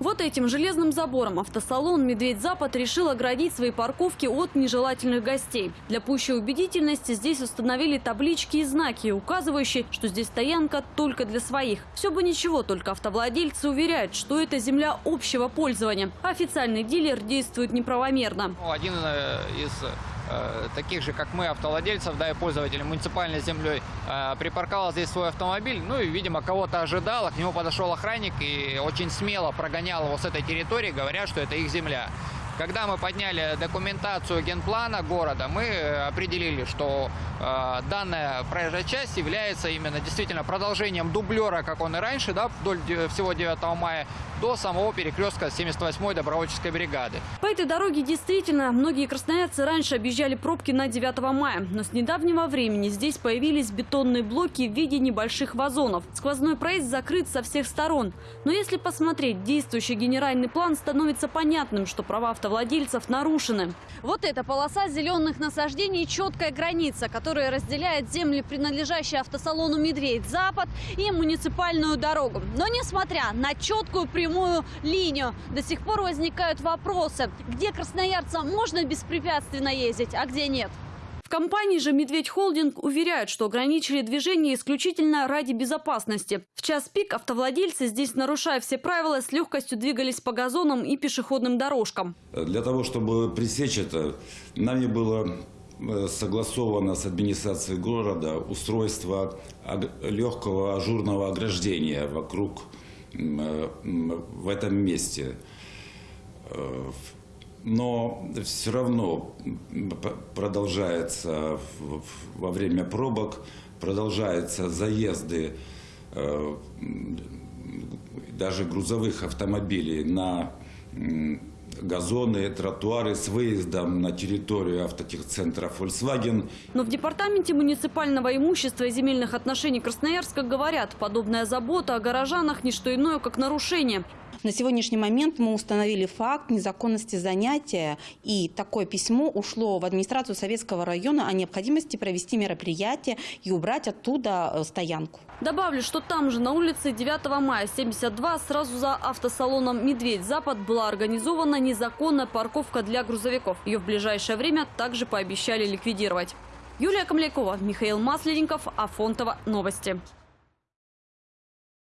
Вот этим железным забором автосалон «Медведь-Запад» решил оградить свои парковки от нежелательных гостей. Для пущей убедительности здесь установили таблички и знаки, указывающие, что здесь стоянка только для своих. Все бы ничего, только автовладельцы уверяют, что это земля общего пользования. Официальный дилер действует неправомерно. Один э, из таких же, как мы, автовладельцев, да, и пользователей муниципальной землей, э, припарковал здесь свой автомобиль, ну и, видимо, кого-то ожидал, а к нему подошел охранник и очень смело прогонял его с этой территории, говоря, что это их земля. Когда мы подняли документацию генплана города, мы э, определили, что э, данная проезжая часть является именно действительно продолжением дублера, как он и раньше, да, вдоль всего 9 мая, до самого перекрестка 78-й добровольческой бригады. По этой дороге действительно многие красноярцы раньше объезжали пробки на 9 мая. Но с недавнего времени здесь появились бетонные блоки в виде небольших вазонов. Сквозной проезд закрыт со всех сторон. Но если посмотреть действующий генеральный план, становится понятным, что права автовладельцев нарушены. Вот эта полоса зеленых насаждений – четкая граница, которая разделяет земли, принадлежащие автосалону «Медведь-Запад» и муниципальную дорогу. Но несмотря на четкую прямую линию, до сих пор возникают вопросы, где красноярцам можно беспрепятственно ездить, а где нет. Компании же «Медведь Холдинг» уверяют, что ограничили движение исключительно ради безопасности. В час пик автовладельцы здесь, нарушая все правила, с легкостью двигались по газонам и пешеходным дорожкам. Для того, чтобы пресечь это, нами было э, согласовано с администрацией города устройство ог- легкого ажурного ограждения вокруг э, в этом месте. Но все равно продолжается во время пробок, продолжаются заезды э, даже грузовых автомобилей на газоны, тротуары с выездом на территорию автотехцентра Volkswagen. Но в департаменте муниципального имущества и земельных отношений Красноярска говорят, подобная забота о горожанах – не что иное, как нарушение. На сегодняшний момент мы установили факт незаконности занятия, и такое письмо ушло в администрацию Советского района о необходимости провести мероприятие и убрать оттуда э, стоянку. Добавлю, что там же на улице 9 мая 72 сразу за автосалоном «Медведь-Запад» была организована незаконная парковка для грузовиков. Ее в ближайшее время также пообещали ликвидировать. Юлия Комлякова, Михаил Масленников, Афонтова. Новости.